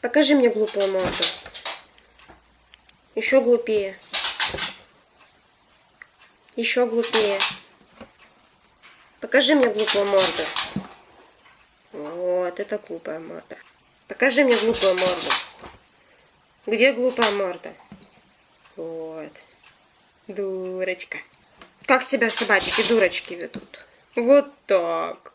Покажи мне глупую морду. Еще глупее. Еще глупее. Покажи мне глупую морду. Вот, это глупая морда. Покажи мне глупую морду. Где глупая морда? Вот. Дурочка. Как себя собачки дурочки ведут? Вот так.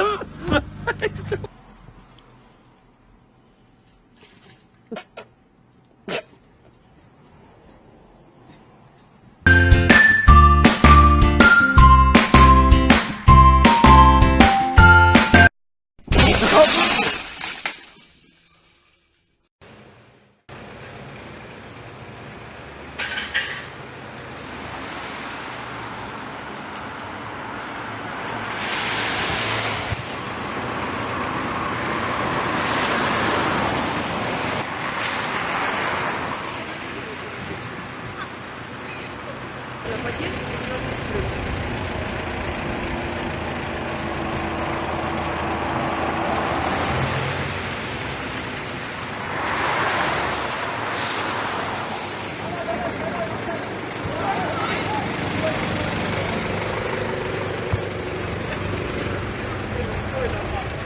Oh,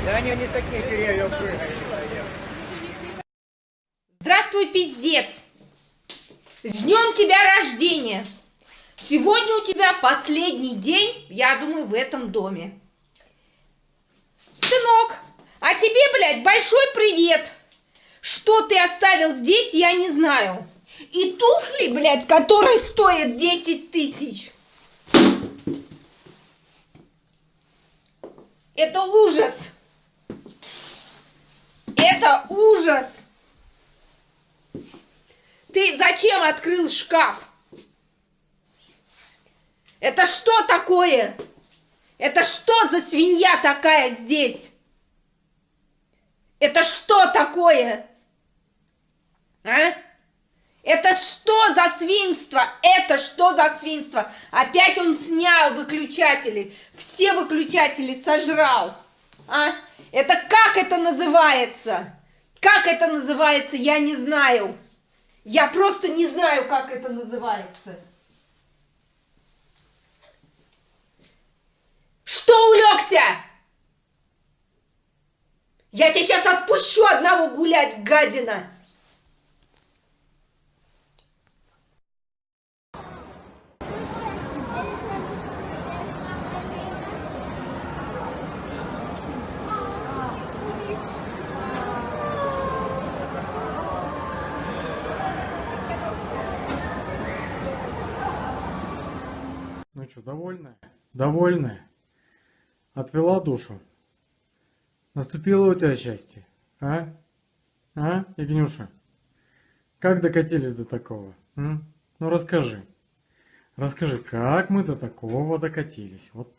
Да они не такие деревья. Здравствуй, пиздец! С днем тебя рождения! Сегодня у тебя последний день, я думаю, в этом доме. Сынок, а тебе, блядь, большой привет! Что ты оставил здесь, я не знаю. И туфли, блядь, которые стоят 10 тысяч. Это ужас! Это ужас! Ты зачем открыл шкаф? Это что такое? Это что за свинья такая здесь? Это что такое? А? Это что за свинство? Это что за свинство? Опять он снял выключатели. Все выключатели сожрал. А? Это как это называется? Как это называется, я не знаю. Я просто не знаю, как это называется. Что улегся? Я тебя сейчас отпущу одного гулять, гадина. Ну что, довольная? Довольная? Отвела душу? Наступило у тебя счастье? А? А, Игнюша? Как докатились до такого? М? Ну расскажи. Расскажи, как мы до такого докатились? Вот.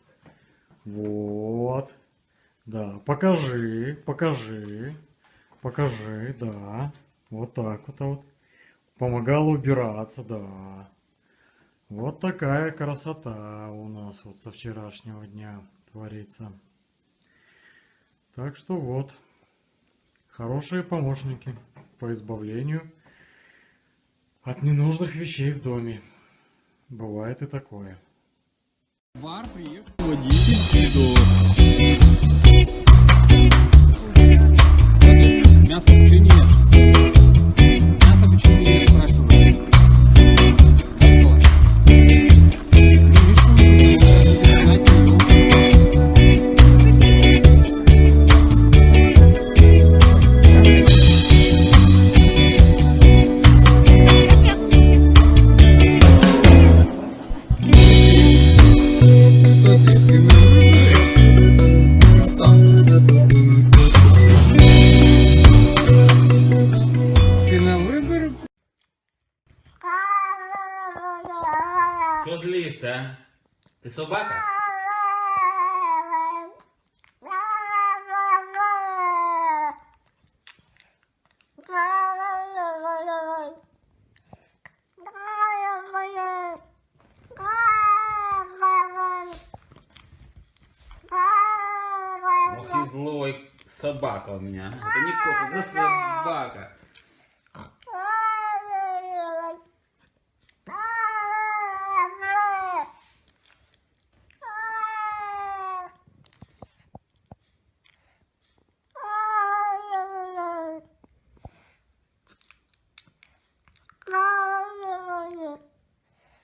Вот. Да, покажи, покажи. Покажи, да. Вот так вот. вот. Помогала убираться, да. Вот такая красота у нас вот со вчерашнего дня творится. Так что вот, хорошие помощники по избавлению от ненужных вещей в доме. Бывает и такое. В бар приехал водитель. Мясо почему Собака у меня. Это не кот, это собака.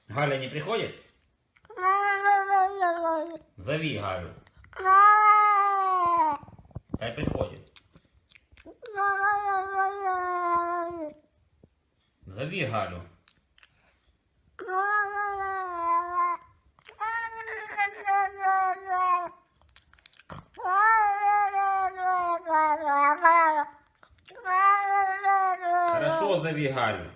Галя не приходит? Зови Галю. Хай приходит. Зови Галю. Хорошо, зови Галю.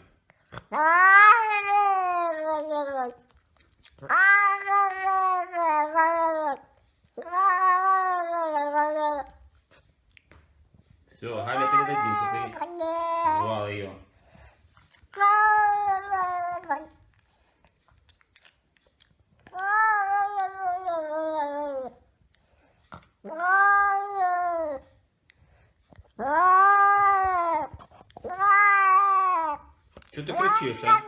Все, Галя передадим, ты звал ее. Что ты кричишь, а?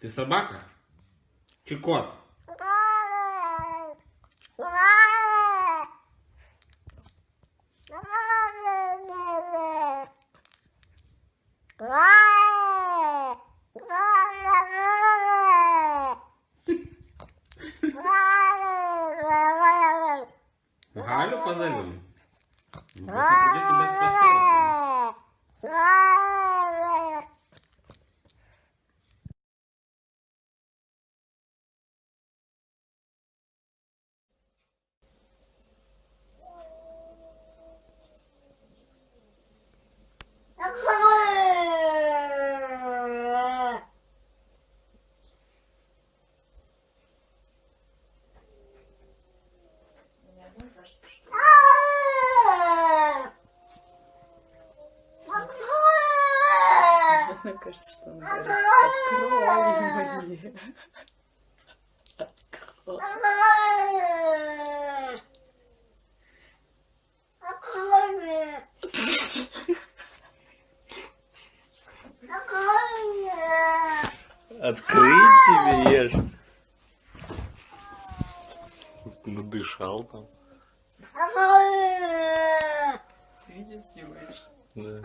Ты собака? Chicote. Открыть тебе ешь. Надышал там. Ты видео снимаешь? Да.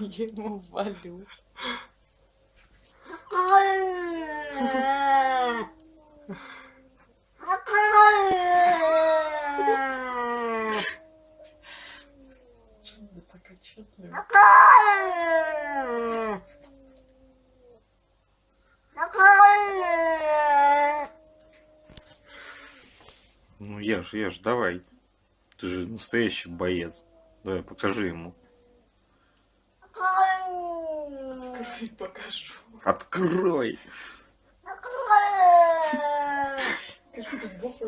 Я ему валю. Это так отчетливо. Ну ешь, ешь, давай. Ты же настоящий боец. Давай, покажи ему. Открой, покажу. Открой! Как Бог